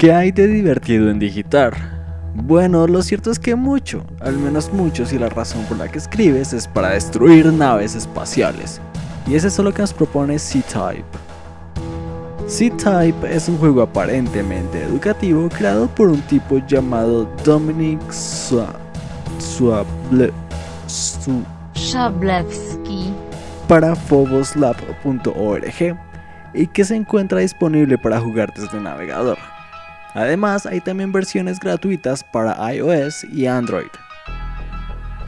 ¿Qué hay de divertido en digitar? Bueno, lo cierto es que mucho, al menos mucho si la razón por la que escribes es para destruir naves espaciales. Y es eso lo que nos propone C-Type. C-Type es un juego aparentemente educativo creado por un tipo llamado Dominic Shablevsky para phoboslab.org y que se encuentra disponible para jugar desde el navegador. Además, hay también versiones gratuitas para iOS y Android.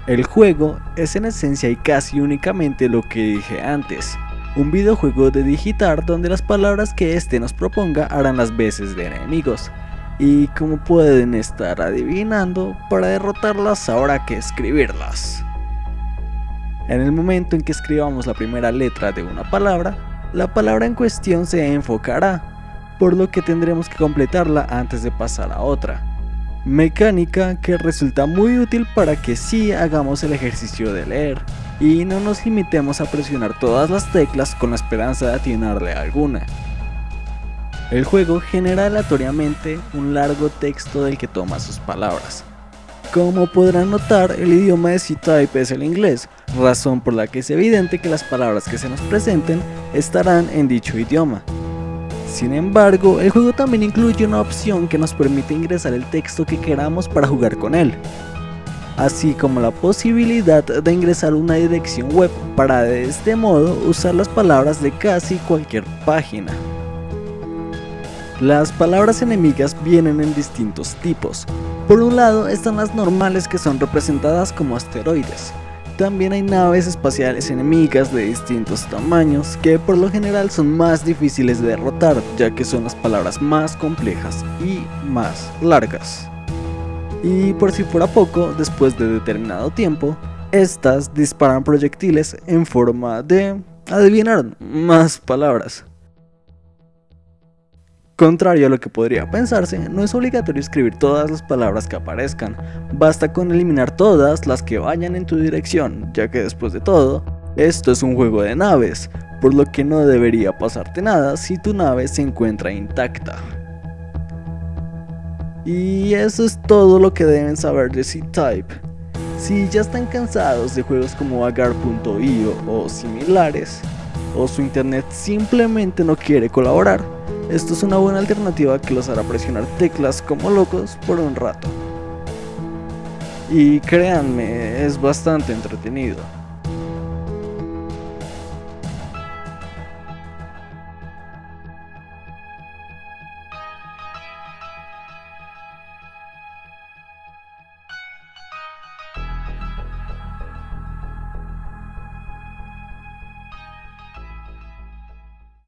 El juego es en esencia y casi únicamente lo que dije antes, un videojuego de digitar donde las palabras que éste nos proponga harán las veces de enemigos, y como pueden estar adivinando, para derrotarlas habrá que escribirlas. En el momento en que escribamos la primera letra de una palabra, la palabra en cuestión se enfocará por lo que tendremos que completarla antes de pasar a otra. Mecánica que resulta muy útil para que sí hagamos el ejercicio de leer y no nos limitemos a presionar todas las teclas con la esperanza de atinarle a alguna. El juego genera aleatoriamente un largo texto del que toma sus palabras. Como podrán notar, el idioma de C-Type es el inglés, razón por la que es evidente que las palabras que se nos presenten estarán en dicho idioma. Sin embargo, el juego también incluye una opción que nos permite ingresar el texto que queramos para jugar con él, así como la posibilidad de ingresar una dirección web para de este modo usar las palabras de casi cualquier página. Las palabras enemigas vienen en distintos tipos. Por un lado están las normales que son representadas como asteroides, también hay naves espaciales enemigas de distintos tamaños que por lo general son más difíciles de derrotar ya que son las palabras más complejas y más largas. Y por si fuera poco, después de determinado tiempo, estas disparan proyectiles en forma de, adivinar, más palabras. Contrario a lo que podría pensarse, no es obligatorio escribir todas las palabras que aparezcan, basta con eliminar todas las que vayan en tu dirección, ya que después de todo, esto es un juego de naves, por lo que no debería pasarte nada si tu nave se encuentra intacta. Y eso es todo lo que deben saber de C-Type. Si ya están cansados de juegos como Agar.io o similares, o su internet simplemente no quiere colaborar, esto es una buena alternativa que los hará presionar teclas como locos por un rato. Y créanme, es bastante entretenido.